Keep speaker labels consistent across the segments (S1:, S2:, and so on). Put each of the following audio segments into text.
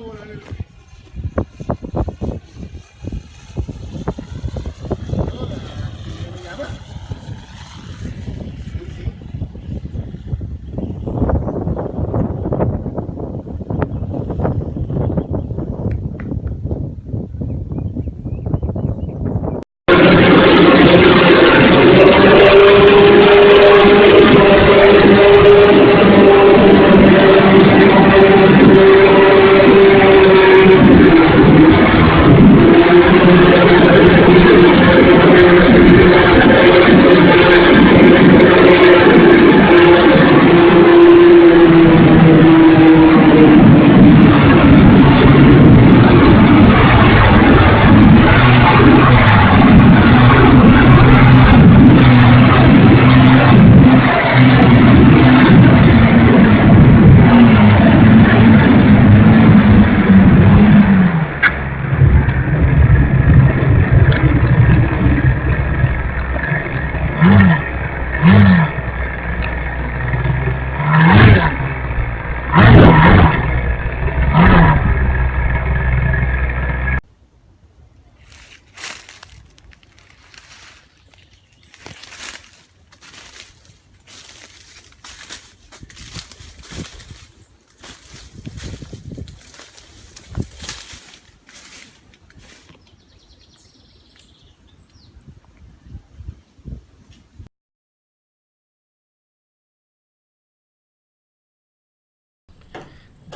S1: los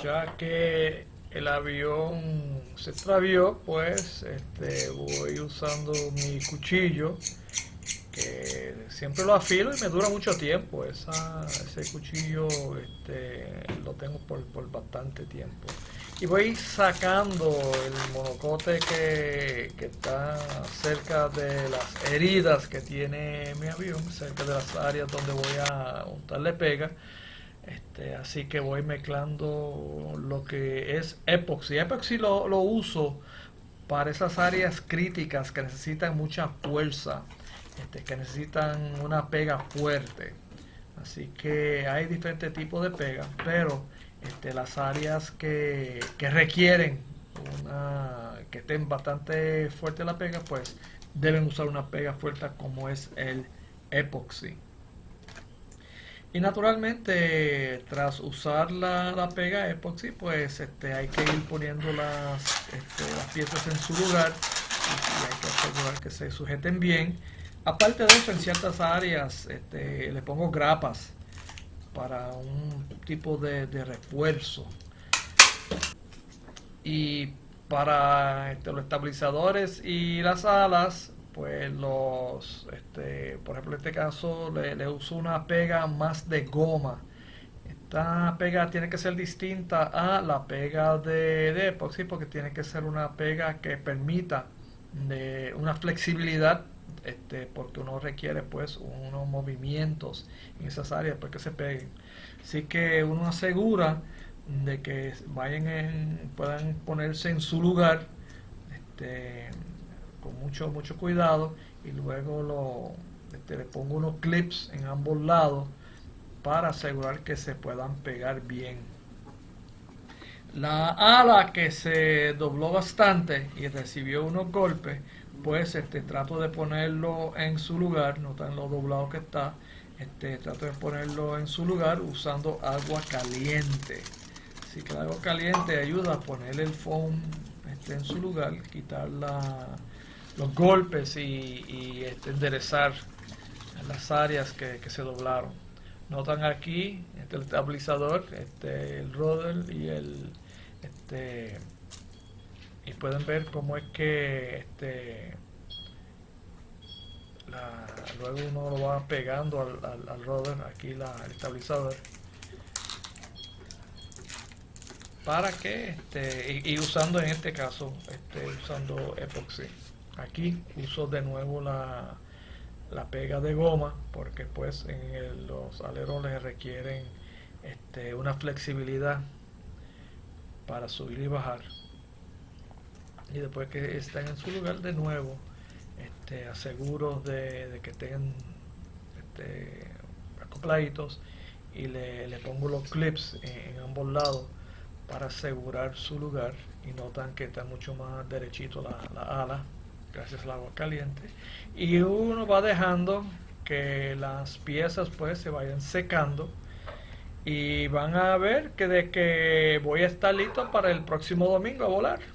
S2: ya que el avión se extravió, pues este, voy usando mi cuchillo, que siempre lo afilo y me dura mucho tiempo. Esa, ese cuchillo este, lo tengo por, por bastante tiempo. Y voy sacando el monocote que, que está cerca de las heridas que tiene mi avión, cerca de las áreas donde voy a untarle pega. Este, así que voy mezclando lo que es epoxi. Epoxi lo, uso para esas áreas críticas que necesitan mucha fuerza, este, que necesitan una pega fuerte. Así que hay diferentes tipos de pega, pero este, las áreas que, que requieren una, que estén bastante fuerte la pega, pues deben usar una pega fuerte como es el epoxi. Y naturalmente, tras usar la, la pega epoxi, pues este, hay que ir poniendo las, este, piezas en su lugar y, hay que asegurar que se sujeten bien. Aparte de eso, en ciertas áreas este, le pongo grapas para un tipo de, de refuerzo. Y para este, los estabilizadores y las alas, pues los, este, por ejemplo en este caso le, le, uso una pega más de goma. Esta pega tiene que ser distinta a la pega de, de epoxi porque tiene que ser una pega que permita de una flexibilidad este, porque uno requiere pues unos movimientos en esas áreas para que se peguen. Así que uno asegura de que vayan en, puedan ponerse en su lugar. Este, con mucho mucho cuidado y luego lo, este, le pongo unos clips en ambos lados para asegurar que se puedan pegar bien. La ala que se dobló bastante y recibió unos golpes pues este trato de ponerlo en su lugar notan lo doblado que está este trato de ponerlo en su lugar usando agua caliente. Así que agua caliente ayuda a poner el foam este, en su lugar, quitar la, los golpes y, este, enderezar las áreas que, se doblaron. Notan aquí este, el estabilizador, este, el roder y el este y pueden ver cómo es que este la, luego uno lo va pegando al, al, roder aquí la, el estabilizador para que este, y, y, usando en este caso este, usando epoxi aquí uso de nuevo la, la pega de goma porque pues en los alerones requieren este, una flexibilidad para subir y bajar. Y después que estén en su lugar de nuevo este, aseguro de, que estén este, acopladitos y le, le, pongo los clips en, en, ambos lados para asegurar su lugar y notan que está mucho más derechito la, la ala gracias al agua caliente. Y uno va dejando que las piezas pues se vayan secando. Y van a ver que de que voy a estar listo para el próximo domingo a volar